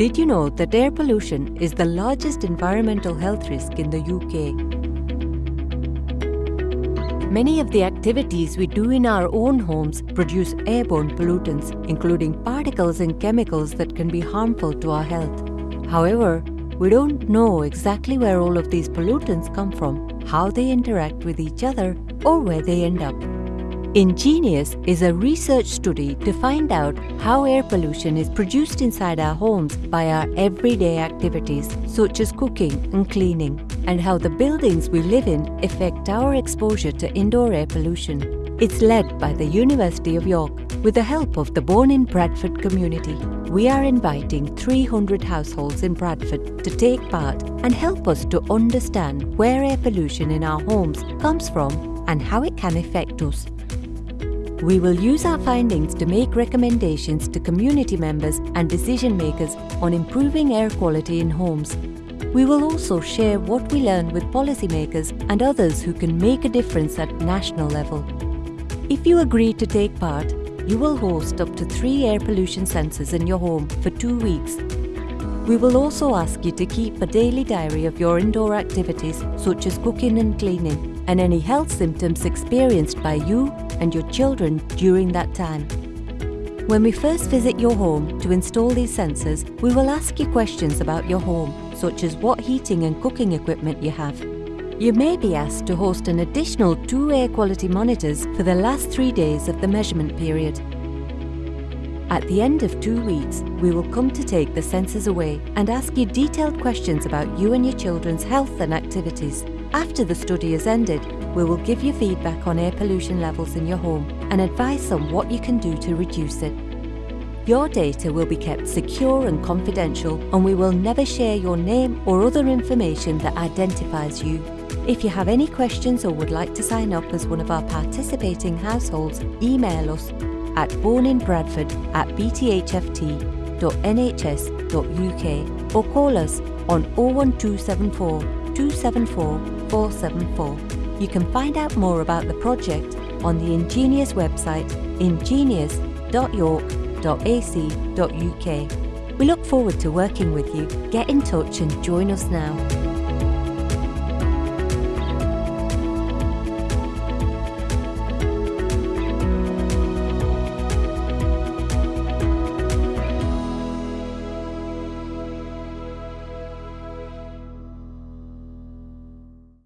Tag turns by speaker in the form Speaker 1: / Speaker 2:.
Speaker 1: Did you know that air pollution is the largest environmental health risk in the UK? Many of the activities we do in our own homes produce airborne pollutants, including particles and chemicals that can be harmful to our health. However, we don't know exactly where all of these pollutants come from, how they interact with each other, or where they end up. Ingenious is a research study to find out how air pollution is produced inside our homes by our everyday activities such as cooking and cleaning, and how the buildings we live in affect our exposure to indoor air pollution. It's led by the University of York with the help of the Born in Bradford community. We are inviting 300 households in Bradford to take part and help us to understand where air pollution in our homes comes from and how it can affect us. We will use our findings to make recommendations to community members and decision makers on improving air quality in homes. We will also share what we learn with policymakers and others who can make a difference at national level. If you agree to take part, you will host up to three air pollution sensors in your home for two weeks. We will also ask you to keep a daily diary of your indoor activities such as cooking and cleaning and any health symptoms experienced by you and your children during that time. When we first visit your home to install these sensors, we will ask you questions about your home, such as what heating and cooking equipment you have. You may be asked to host an additional two air quality monitors for the last three days of the measurement period. At the end of two weeks, we will come to take the sensors away and ask you detailed questions about you and your children's health and activities. After the study has ended, we will give you feedback on air pollution levels in your home and advice on what you can do to reduce it. Your data will be kept secure and confidential and we will never share your name or other information that identifies you. If you have any questions or would like to sign up as one of our participating households, email us at borninbradford at bthft.nhs.uk or call us on 01274 274 474. You can find out more about the project on the Ingenious website ingenious.york.ac.uk. We look forward to working with you. Get in touch and join us now.